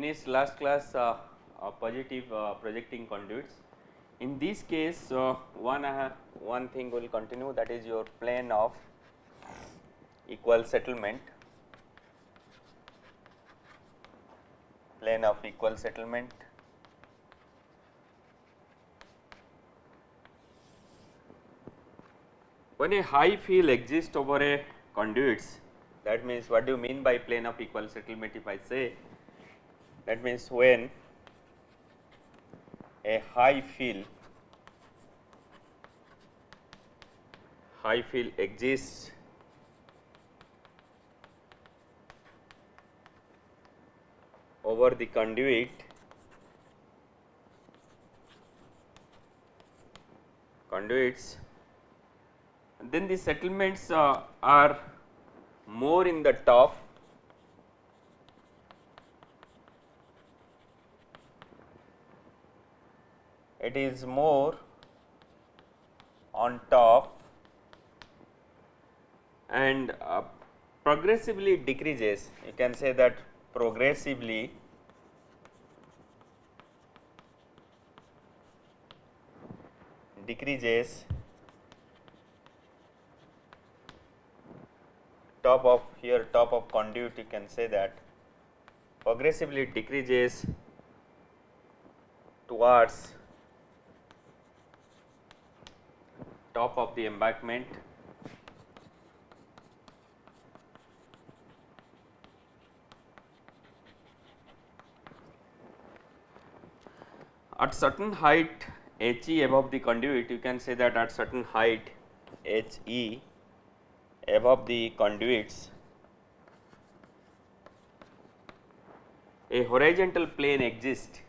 finished last class uh, uh, positive uh, projecting conduits. In this case uh, one one thing will continue that is your plane of equal settlement plane of equal settlement when a high fill exists over a conduits that means what do you mean by plane of equal settlement if I say that means when a high fill high fill exists over the conduit conduits then the settlements uh, are more in the top it is more on top and uh, progressively decreases. You can say that progressively decreases top of here top of conduit you can say that progressively decreases towards top of the embankment. At certain height H e above the conduit you can say that at certain height H e above the conduits. A horizontal plane exists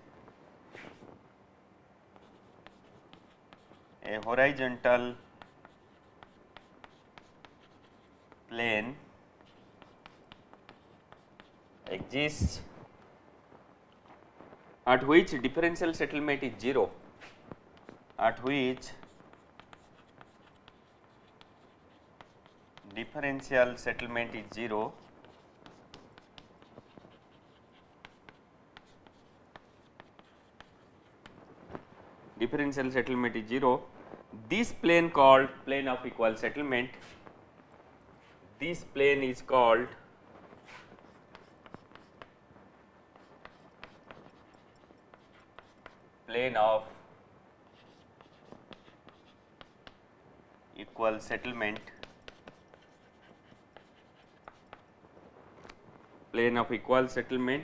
a horizontal plane exists at which differential settlement is 0 at which differential settlement is 0 differential settlement is 0 this plane called plane of equal settlement. This plane is called plane of equal settlement. Plane of equal settlement.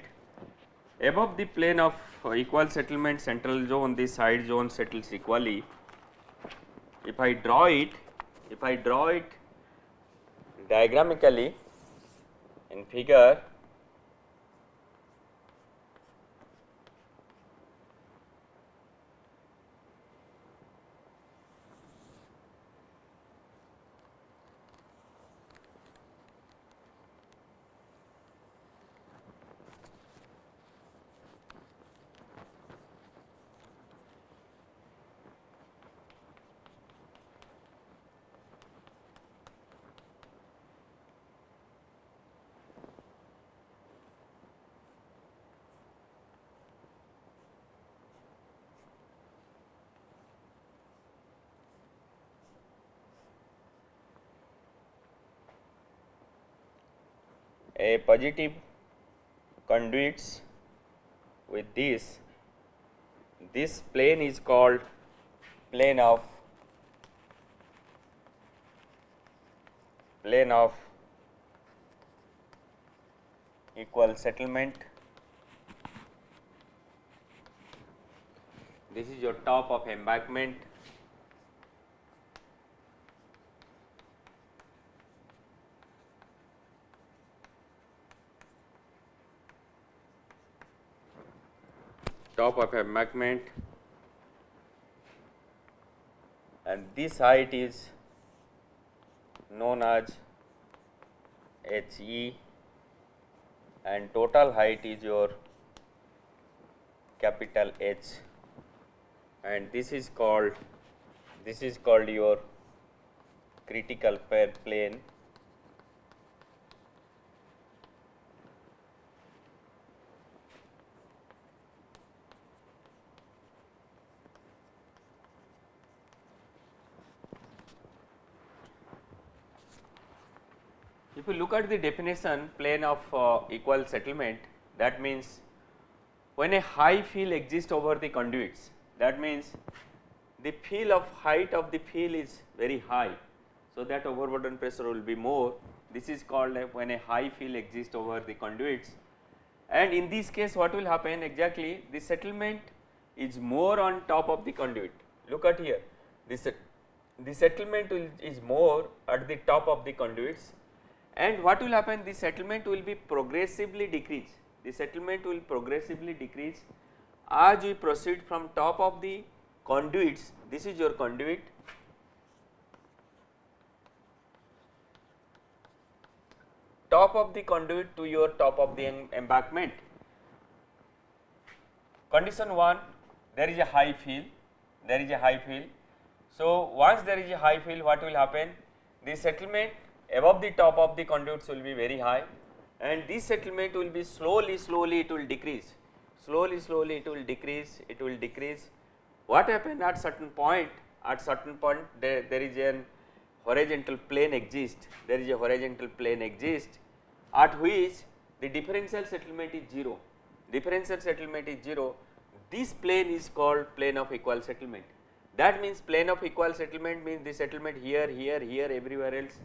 Above the plane of equal settlement central zone the side zone settles equally if I draw it if I draw it diagrammically in figure a positive conduits with this. This plane is called plane of plane of equal settlement. This is your top of embankment top of a embankment and this height is known as H e and total height is your capital H. And this is called this is called your critical pair plane If you look at the definition plane of uh, equal settlement that means when a high fill exists over the conduits that means the fill of height of the fill is very high. So, that overburden pressure will be more. This is called when a high fill exists over the conduits. And in this case what will happen exactly? The settlement is more on top of the conduit. Look at here. This the settlement is more at the top of the conduits and what will happen? The settlement will be progressively decrease the settlement will progressively decrease. As we proceed from top of the conduits this is your conduit. Top of the conduit to your top of the embankment. Condition 1 there is a high fill, there is a high fill. So, once there is a high fill what will happen? The settlement above the top of the conduits will be very high and this settlement will be slowly slowly it will decrease. Slowly slowly it will decrease it will decrease. What happen at certain point at certain point there, there is an horizontal plane exists, there is a horizontal plane exists at which the differential settlement is 0, differential settlement is 0, this plane is called plane of equal settlement. That means plane of equal settlement means the settlement here, here, here everywhere else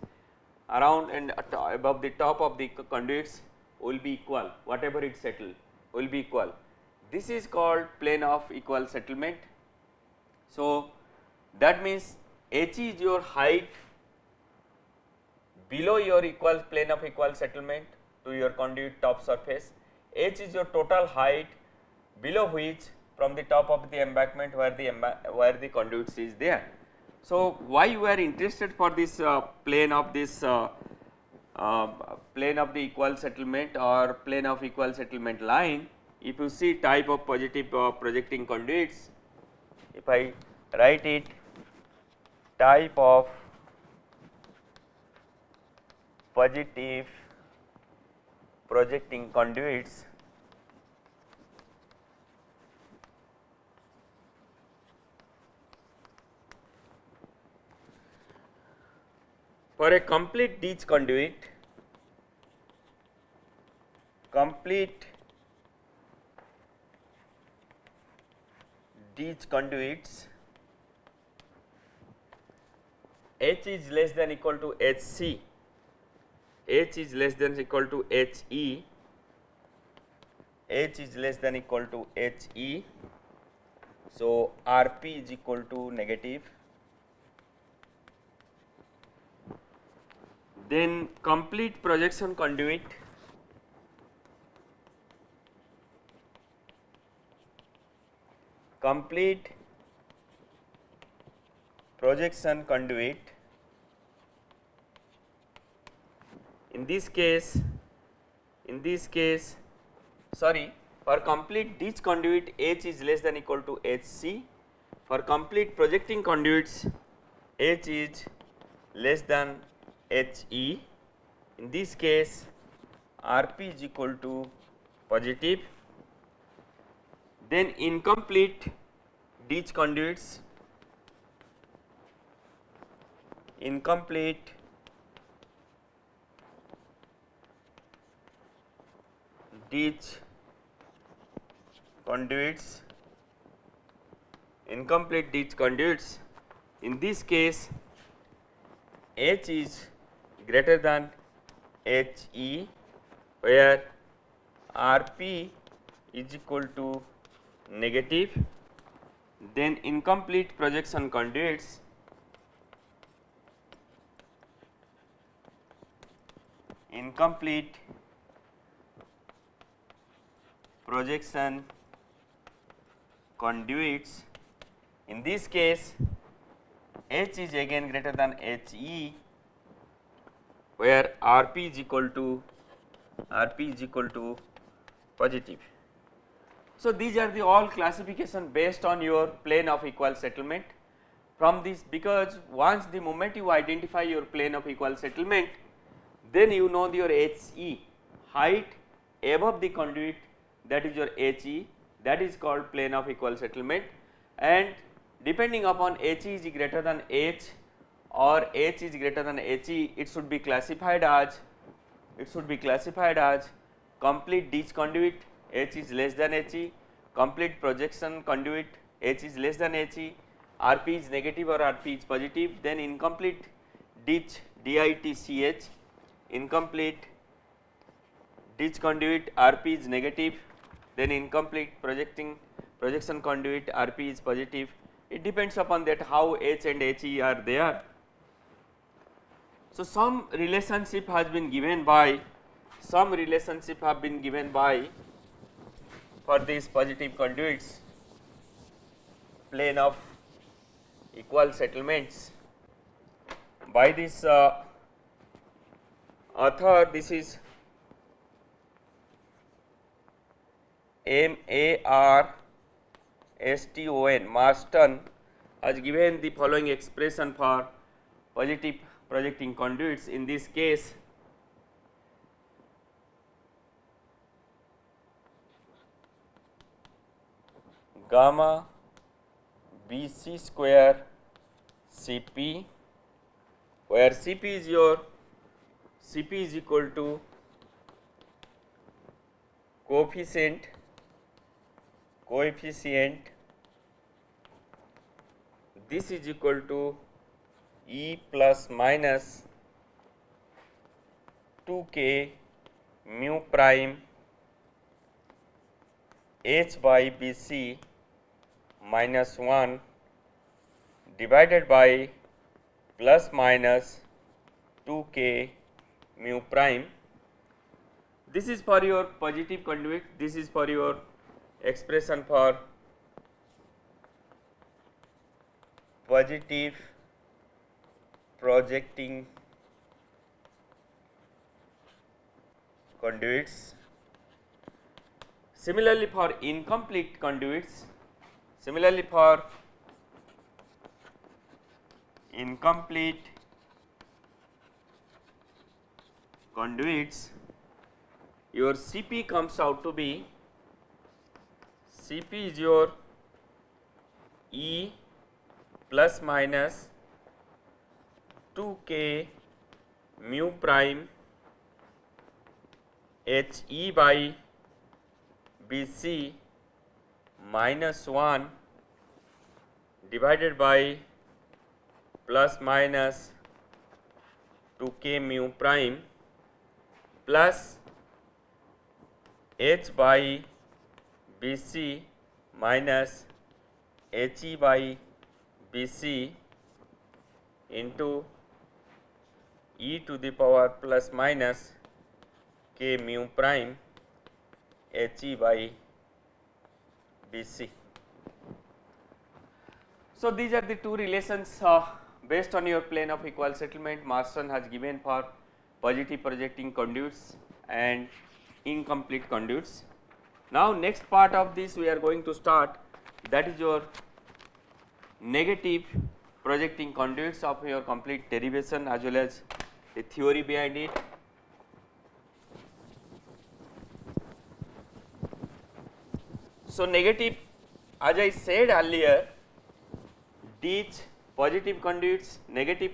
around and above the top of the conduits will be equal whatever it settle will be equal. This is called plane of equal settlement. So, that means h is your height below your equal plane of equal settlement to your conduit top surface. H is your total height below which from the top of the embankment where the where the conduits is there. So, why you are interested for this uh, plane of this uh, uh, plane of the equal settlement or plane of equal settlement line? If you see type of positive uh, projecting conduits if I write it type of positive projecting conduits for a complete ditch conduit complete ditch conduits H is less than equal to HC H is less than equal to HE, H is less than equal to HE. So, RP is equal to negative. Then complete projection conduit. Complete projection conduit. In this case in this case sorry for complete ditch conduit H is less than equal to HC for complete projecting conduits H is less than HE in this case RP is equal to positive. Then incomplete ditch conduits. Incomplete ditch conduits. Incomplete ditch conduits. In this case H is greater than HE where RP is equal to negative then incomplete projection conduits incomplete projection conduits. In this case H is again greater than HE where RP is equal to RP is equal to positive. So, these are the all classification based on your plane of equal settlement from this because once the moment you identify your plane of equal settlement then you know your HE height above the conduit that is your HE that is called plane of equal settlement and depending upon HE is greater than H or H is greater than HE it should be classified as it should be classified as complete ditch conduit H is less than HE, complete projection conduit H is less than HE, RP is negative or RP is positive, then incomplete ditch DITCH, incomplete ditch conduit RP is negative, then incomplete projecting projection conduit RP is positive. It depends upon that how H and HE are there. So, some relationship has been given by some relationship have been given by for these positive conduits. Plane of equal settlements. By this uh, author this is M A R S T O N. Marston has given the following expression for positive projecting conduits in this case. Gamma B c square C p where C p is your C p is equal to coefficient coefficient this is equal to E plus minus 2k mu prime h by bc minus 1 divided by plus minus 2k mu prime. This is for your positive conduit, this is for your expression for positive projecting conduits. Similarly, for incomplete conduits, similarly for incomplete conduits your Cp comes out to be Cp is your E plus minus 2k mu prime H E by B C minus 1 divided by plus minus 2k mu prime plus h by B c minus h e by B c into e to the power plus minus k mu prime h e by B c. So, these are the two relations uh, based on your plane of equal settlement Marston has given for positive projecting conduits and incomplete conduits. Now, next part of this we are going to start that is your negative projecting conduits of your complete derivation as well as the theory behind it. So, negative as I said earlier ditch positive conduits, negative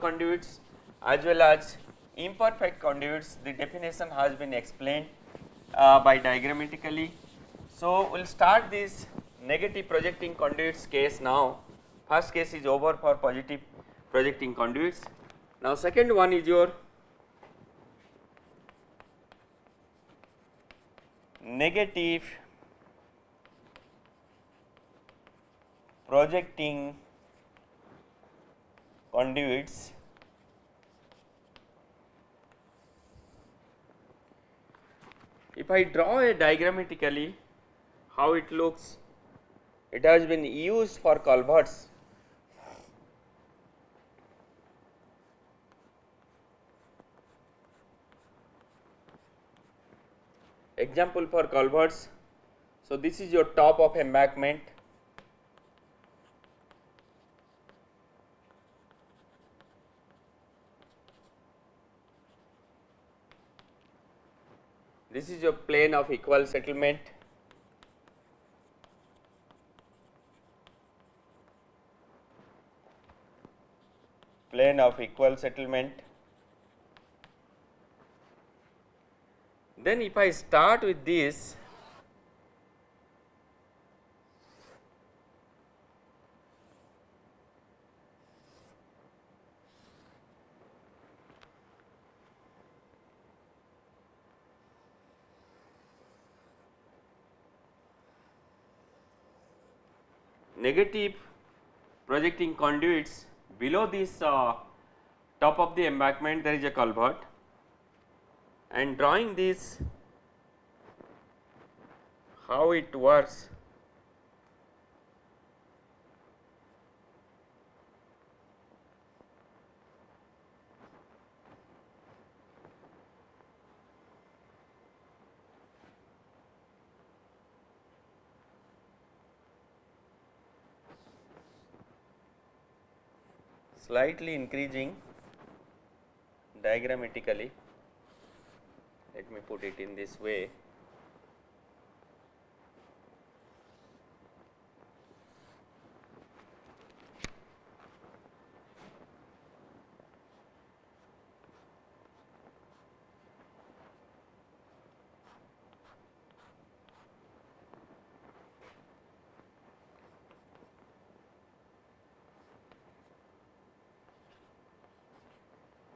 conduits as well as imperfect conduits the definition has been explained uh, by diagrammatically. So, we will start this negative projecting conduits case now first case is over for positive projecting conduits. Now, second one is your negative projecting conduits If I draw a diagrammatically how it looks, it has been used for culverts. Example for culverts. So, this is your top of embankment This is your plane of equal settlement. Plane of equal settlement. Then if I start with this negative projecting conduits below this uh, top of the embankment there is a culvert and drawing this how it works slightly increasing diagrammatically let me put it in this way.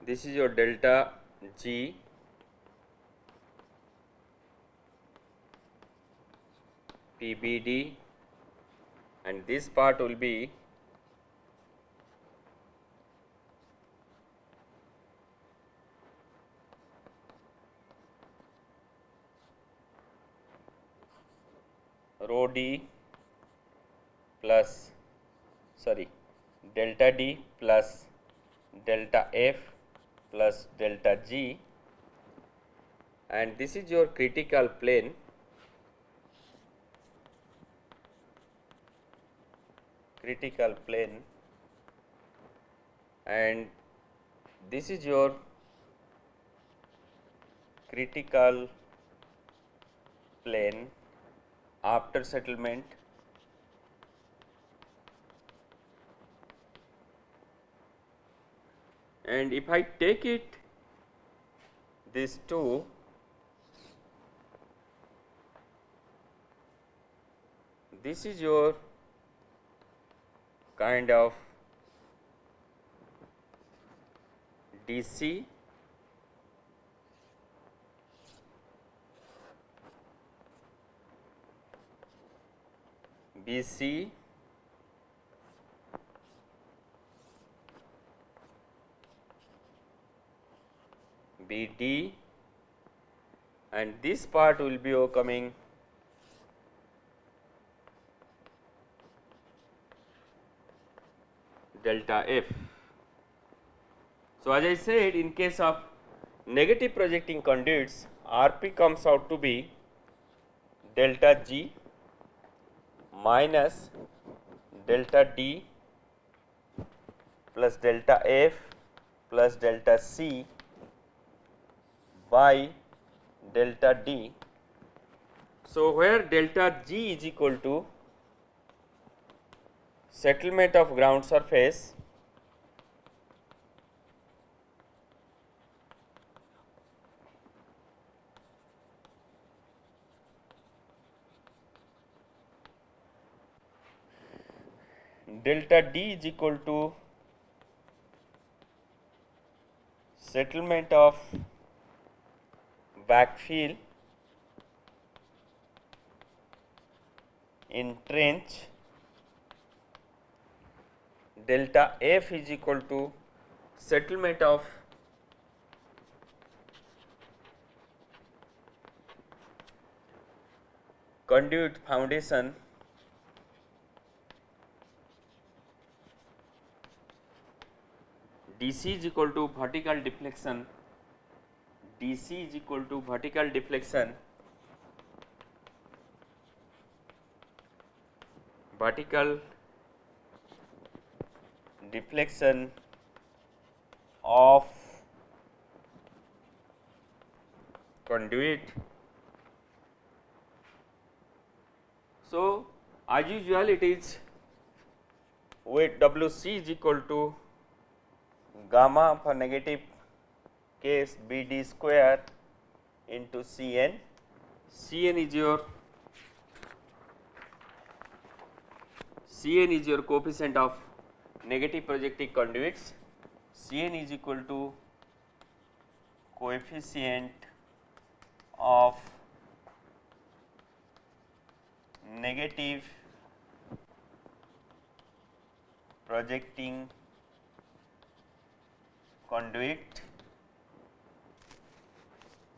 This is your delta G PBD and this part will be rho d plus sorry delta d plus delta f plus delta g. And this is your critical plane critical plane. And this is your critical plane after settlement. And if I take it these two this is your kind of DC BC BD and this part will be coming delta F. So, as I said in case of negative projecting conduits RP comes out to be delta G minus delta D plus delta F plus delta C by delta D. So, where delta G is equal to settlement of ground surface delta D is equal to settlement of backfill in trench delta F is equal to settlement of conduit foundation DC is equal to vertical deflection. DC is equal to vertical deflection. Vertical deflection of conduit. So, as usual it is weight WC is equal to gamma for negative case B d square into Cn, Cn is your Cn is your coefficient of negative projecting conduits, Cn is equal to coefficient of negative projecting conduit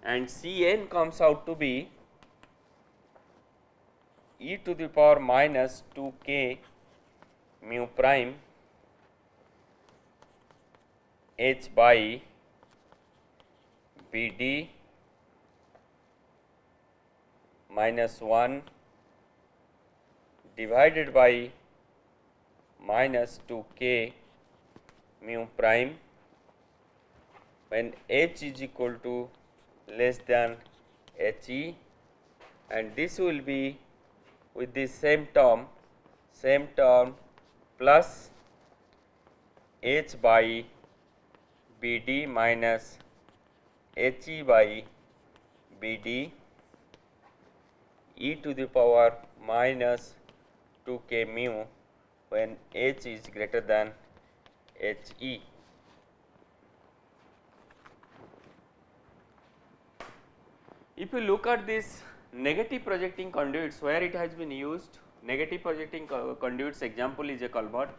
and Cn comes out to be e to the power minus 2k mu prime h by Bd minus 1 divided by minus 2k mu prime. When h is equal to less than He and this will be with the same term same term plus H by BD minus He by BD e to the power minus 2k mu when H is greater than He. If you look at this negative projecting conduits where it has been used negative projecting conduits example is a culvert.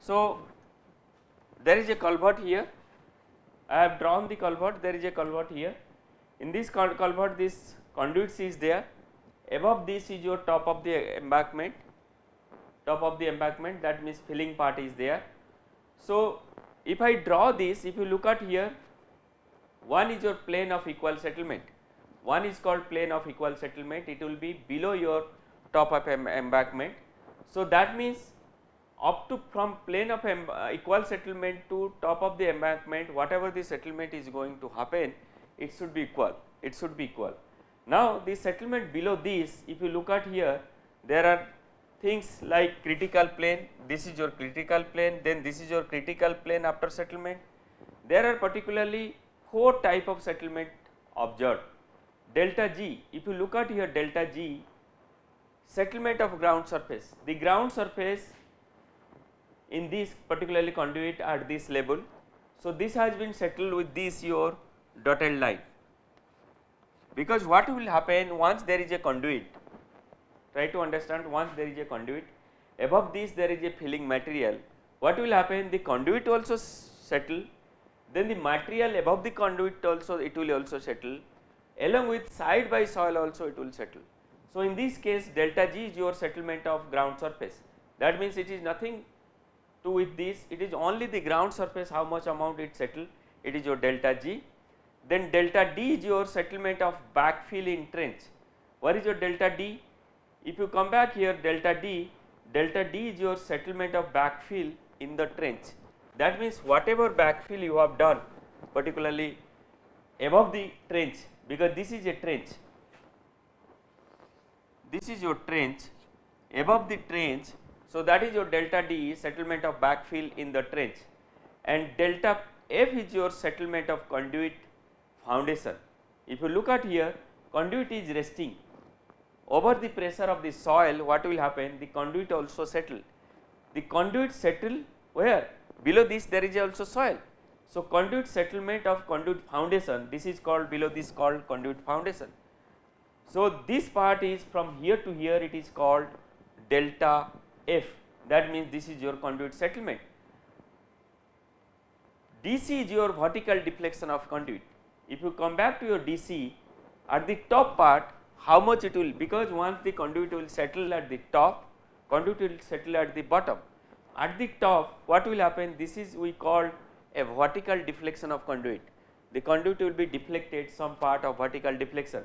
So, there is a culvert here I have drawn the culvert. There is a culvert here. In this culvert this conduits is there. Above this is your top of the embankment. Top of the embankment that means filling part is there. So, if I draw this if you look at here one is your plane of equal settlement. One is called plane of equal settlement. It will be below your top of embankment. So, that means up to from plane of uh, equal settlement to top of the embankment whatever the settlement is going to happen it should be equal it should be equal. Now, the settlement below this if you look at here there are things like critical plane this is your critical plane then this is your critical plane after settlement. There are particularly four type of settlement observed. Delta G, if you look at here delta G settlement of ground surface, the ground surface in this particularly conduit at this level. So, this has been settled with this your dotted line. Because what will happen once there is a conduit try to understand once there is a conduit above this there is a filling material. What will happen? The conduit also settle. Then the material above the conduit also it will also settle. Along with side by soil also it will settle. So, in this case delta G is your settlement of ground surface. That means it is nothing to with this it is only the ground surface how much amount it settle it is your delta G. Then delta D is your settlement of backfill in trench. What is your delta D? If you come back here delta D, delta D is your settlement of backfill in the trench. That means whatever backfill you have done particularly above the trench because this is a trench this is your trench above the trench so that is your delta D settlement of backfill in the trench. And delta F is your settlement of conduit foundation. If you look at here conduit is resting. Over the pressure of the soil what will happen? The conduit also settle. The conduit settle where? Below this there is also soil. So, conduit settlement of conduit foundation this is called below this called conduit foundation. So, this part is from here to here it is called delta F that means this is your conduit settlement. DC is your vertical deflection of conduit. If you come back to your DC at the top part how much it will because once the conduit will settle at the top conduit will settle at the bottom. At the top what will happen this is we call a vertical deflection of conduit. The conduit will be deflected some part of vertical deflection.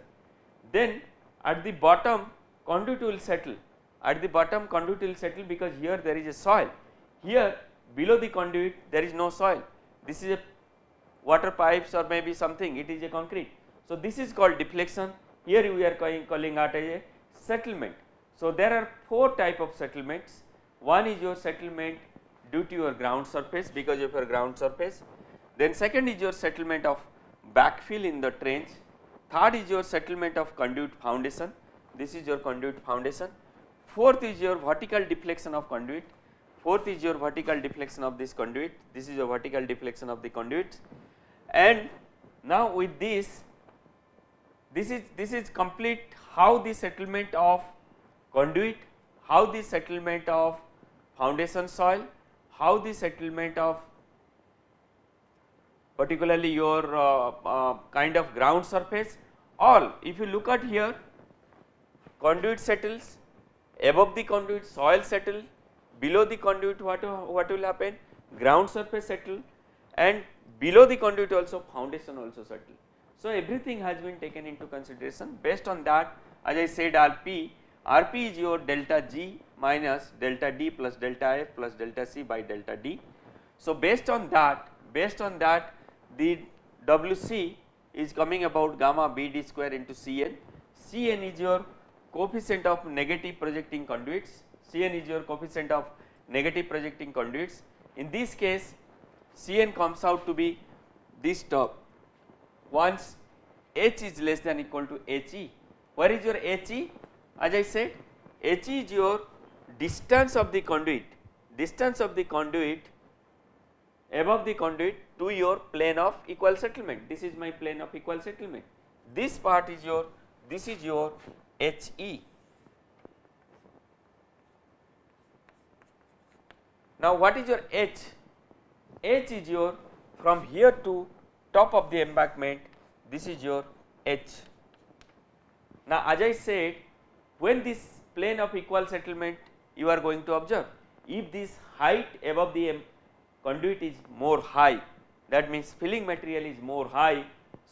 Then at the bottom conduit will settle, at the bottom conduit will settle because here there is a soil. Here below the conduit there is no soil. This is a water pipes or maybe something it is a concrete. So, this is called deflection here we are calling, calling out as a settlement. So, there are four type of settlements one is your settlement due to your ground surface because of your ground surface. Then second is your settlement of backfill in the trench, third is your settlement of conduit foundation, this is your conduit foundation, fourth is your vertical deflection of conduit, fourth is your vertical deflection of this conduit, this is your vertical deflection of the conduit. And now with this, this is this is complete how the settlement of conduit, how the settlement of foundation soil, how the settlement of particularly your uh, uh, kind of ground surface. All if you look at here conduit settles above the conduit soil settle below the conduit what, what will happen ground surface settle and below the conduit also foundation also settle. So, everything has been taken into consideration based on that as I said RP, RP is your delta G minus delta D plus delta F plus delta C by delta D. So, based on that based on that the WC is coming about gamma BD square into Cn, Cn is your coefficient of negative projecting conduits, Cn is your coefficient of negative projecting conduits. In this case Cn comes out to be this term once H is less than equal to He. Where is your He? As I said He is your distance of the conduit, distance of the conduit above the conduit to your plane of equal settlement. This is my plane of equal settlement. This part is your, this is your He. Now what is your H? H is your from here to top of the embankment this is your H. Now as I said when this plane of equal settlement you are going to observe if this height above the conduit is more high that means filling material is more high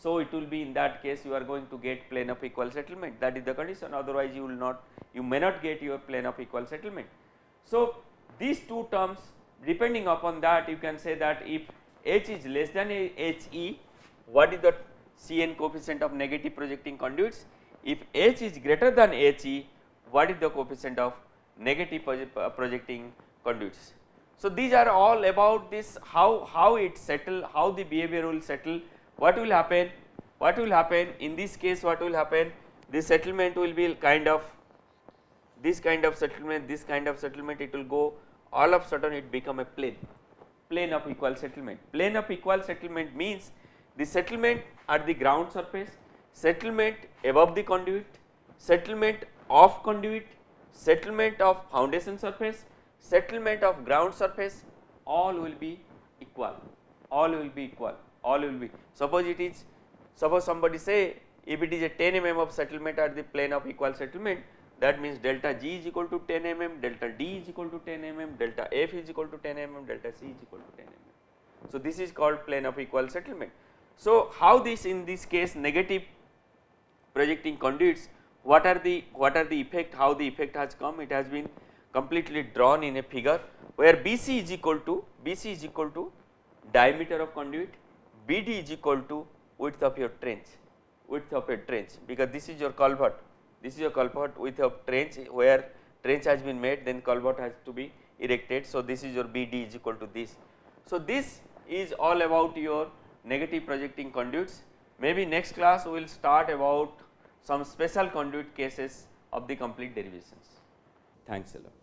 so it will be in that case you are going to get plane of equal settlement that is the condition otherwise you will not you may not get your plane of equal settlement. So these two terms depending upon that you can say that if H is less than He what is the Cn coefficient of negative projecting conduits if H is greater than He what is the coefficient of negative uh, projecting conduits. So these are all about this how, how it settle, how the behavior will settle, what will happen, what will happen? In this case what will happen, the settlement will be kind of this kind of settlement, this kind of settlement it will go all of sudden it become a plane, plane of equal settlement. Plane of equal settlement means the settlement at the ground surface, settlement above the conduit, settlement of conduit, settlement of foundation surface, settlement of ground surface all will be equal, all will be equal, all will be. Suppose it is, suppose somebody say if it is a 10 mm of settlement at the plane of equal settlement that means delta G is equal to 10 mm, delta D is equal to 10 mm, delta F is equal to 10 mm, delta C is equal to 10 mm. So this is called plane of equal settlement. So how this in this case negative projecting conduits what are the what are the effect how the effect has come it has been completely drawn in a figure where BC is equal to BC is equal to diameter of conduit, BD is equal to width of your trench, width of a trench because this is your culvert, this is your culvert width of trench where trench has been made then culvert has to be erected. So, this is your BD is equal to this. So, this is all about your negative projecting conduits maybe next class we will start about some special conduit cases of the complete derivations. Thanks a lot.